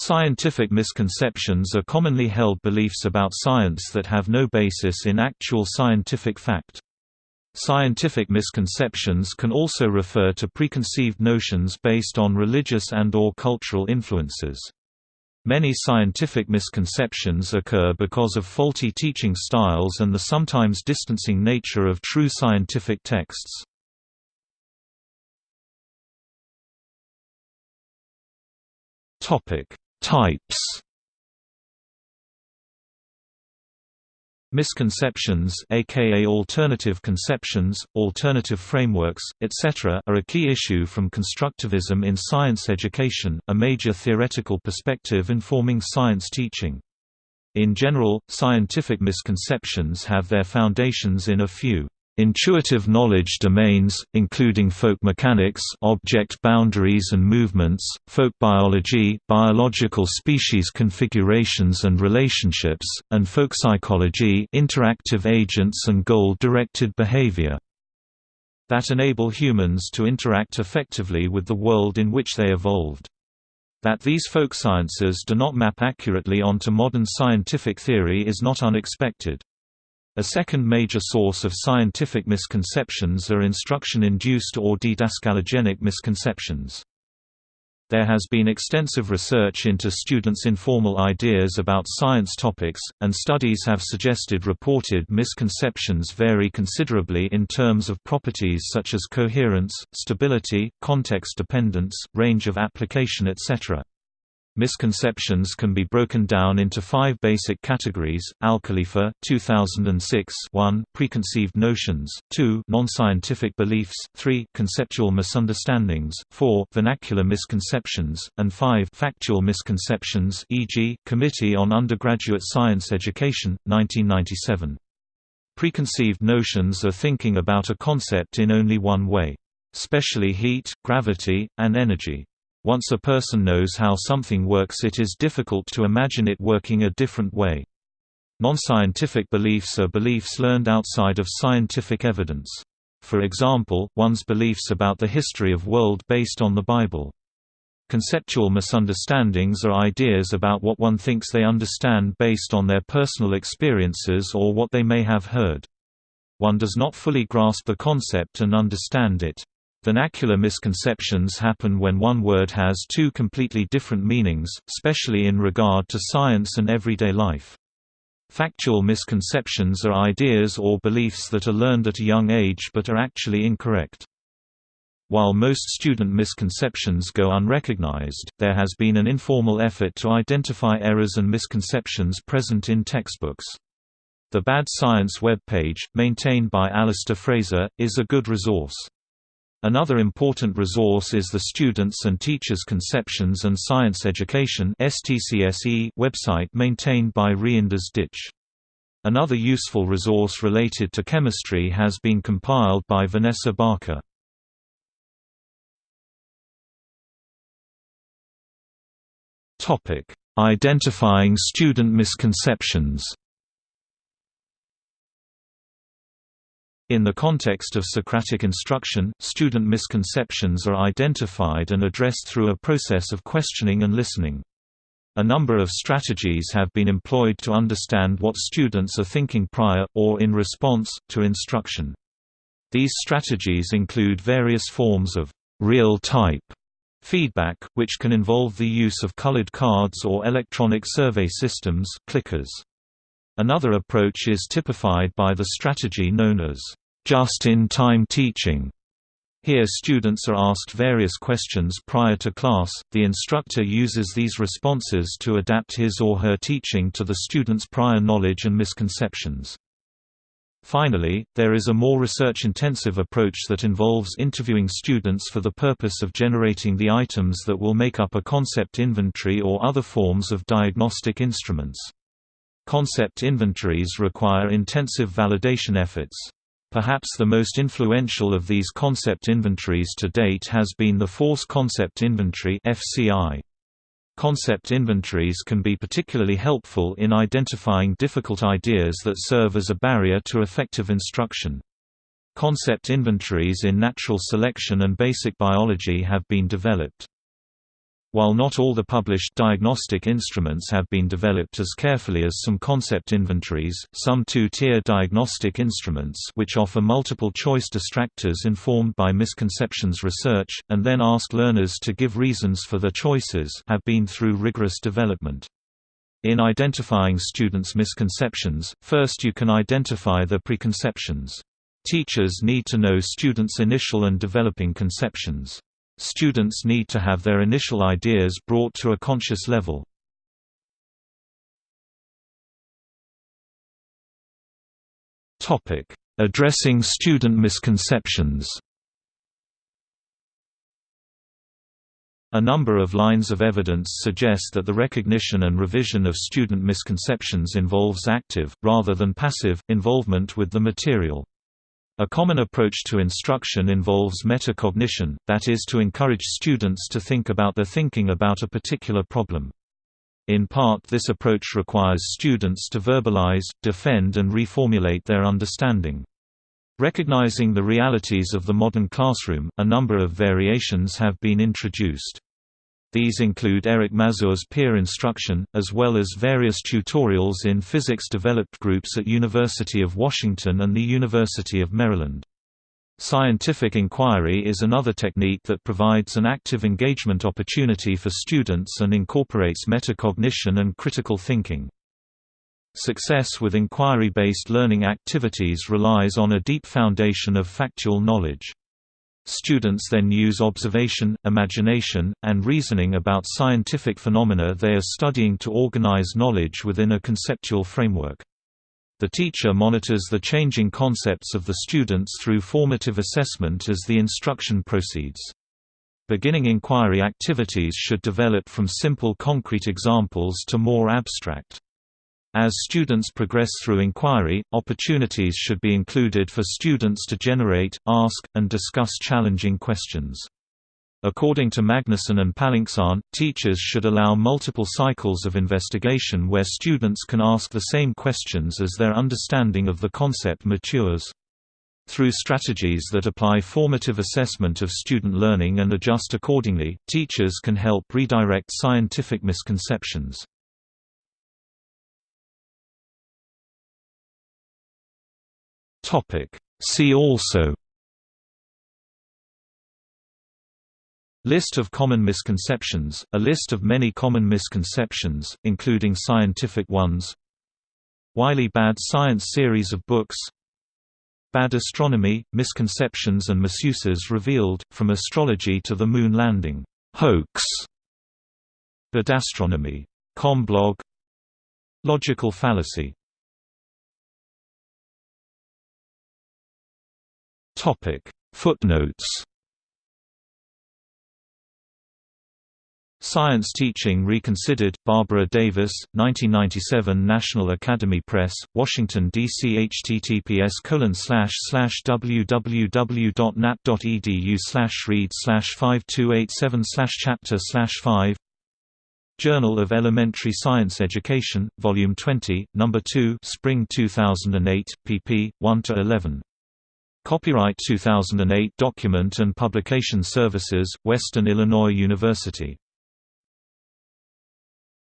Scientific misconceptions are commonly held beliefs about science that have no basis in actual scientific fact. Scientific misconceptions can also refer to preconceived notions based on religious and or cultural influences. Many scientific misconceptions occur because of faulty teaching styles and the sometimes distancing nature of true scientific texts. Topic: Types Misconceptions aka alternative conceptions, alternative frameworks, etc. are a key issue from constructivism in science education, a major theoretical perspective informing science teaching. In general, scientific misconceptions have their foundations in a few Intuitive knowledge domains, including folk mechanics object boundaries and movements, folk biology biological species configurations and relationships, and folk psychology interactive agents and goal-directed behavior that enable humans to interact effectively with the world in which they evolved. That these folk sciences do not map accurately onto modern scientific theory is not unexpected. A second major source of scientific misconceptions are instruction-induced or didascalogenic misconceptions. There has been extensive research into students' informal ideas about science topics, and studies have suggested reported misconceptions vary considerably in terms of properties such as coherence, stability, context dependence, range of application etc. Misconceptions can be broken down into five basic categories: Al-Khalifa, 2006. 1. Preconceived notions. 2. Non-scientific beliefs. 3. Conceptual misunderstandings. 4. Vernacular misconceptions, and 5. Factual misconceptions. E.g., Committee on Undergraduate Science Education, 1997. Preconceived notions are thinking about a concept in only one way. Especially heat, gravity, and energy. Once a person knows how something works it is difficult to imagine it working a different way. Non-scientific beliefs are beliefs learned outside of scientific evidence. For example, one's beliefs about the history of world based on the Bible. Conceptual misunderstandings are ideas about what one thinks they understand based on their personal experiences or what they may have heard. One does not fully grasp the concept and understand it. Vernacular misconceptions happen when one word has two completely different meanings, especially in regard to science and everyday life. Factual misconceptions are ideas or beliefs that are learned at a young age but are actually incorrect. While most student misconceptions go unrecognized, there has been an informal effort to identify errors and misconceptions present in textbooks. The Bad Science web page, maintained by Alistair Fraser, is a good resource. Another important resource is the Students and Teachers Conceptions and Science Education website maintained by Reinders Duit. Another useful resource related to chemistry has been compiled by Vanessa Barker. Identifying student misconceptions In the context of Socratic instruction, student misconceptions are identified and addressed through a process of questioning and listening. A number of strategies have been employed to understand what students are thinking prior, or in response, to instruction. These strategies include various forms of real-time feedback, which can involve the use of colored cards or electronic survey systems clickers. Another approach is typified by the strategy known as just-in-time teaching. Here students are asked various questions prior to class, the instructor uses these responses to adapt his or her teaching to the student's prior knowledge and misconceptions. Finally, there is a more research-intensive approach that involves interviewing students for the purpose of generating the items that will make up a concept inventory or other forms of diagnostic instruments. Concept inventories require intensive validation efforts. Perhaps the most influential of these concept inventories to date has been the Force Concept Inventory. Concept inventories can be particularly helpful in identifying difficult ideas that serve as a barrier to effective instruction. Concept inventories in natural selection and basic biology have been developed. While not all the published diagnostic instruments have been developed as carefully as some concept inventories, some two-tier diagnostic instruments which offer multiple-choice distractors informed by misconceptions research, and then ask learners to give reasons for their choices have been through rigorous development. In identifying students' misconceptions, first you can identify the preconceptions. Teachers need to know students' initial and developing conceptions. Students need to have their initial ideas brought to a conscious level. Addressing student misconceptions A number of lines of evidence suggest that the recognition and revision of student misconceptions involves active, rather than passive, involvement with the material. A common approach to instruction involves metacognition, that is to encourage students to think about their thinking about a particular problem. In part this approach requires students to verbalize, defend and reformulate their understanding. Recognizing the realities of the modern classroom, a number of variations have been introduced. These include Eric Mazur's peer instruction, as well as various tutorials in physics-developed groups at University of Washington and the University of Maryland. Scientific inquiry is another technique that provides an active engagement opportunity for students and incorporates metacognition and critical thinking. Success with inquiry-based learning activities relies on a deep foundation of factual knowledge. Students then use observation, imagination, and reasoning about scientific phenomena they are studying to organize knowledge within a conceptual framework. The teacher monitors the changing concepts of the students through formative assessment as the instruction proceeds. Beginning inquiry activities should develop from simple concrete examples to more abstract. As students progress through inquiry, opportunities should be included for students to generate, ask, and discuss challenging questions. According to Magnusson and Palincsar, teachers should allow multiple cycles of investigation where students can ask the same questions as their understanding of the concept matures. Through strategies that apply formative assessment of student learning and adjust accordingly, teachers can help redirect scientific misconceptions. Topic. See also List of common misconceptions, a list of many common misconceptions, including scientific ones Wiley Bad Science series of books Bad Astronomy, Misconceptions and Misuses Revealed, From Astrology to the Moon Landing, Hoax Badastronomy. Com blog Logical fallacy Topic Footnotes Science Teaching Reconsidered, Barbara Davis, 1997 National Academy Press, Washington, D.C. https www.nap.edu read 5287 chapter 5 Journal of Elementary Science Education, Volume 20, No. 2 Spring 2008, pp. 1–11 Copyright 2008 Document and Publication Services, Western Illinois University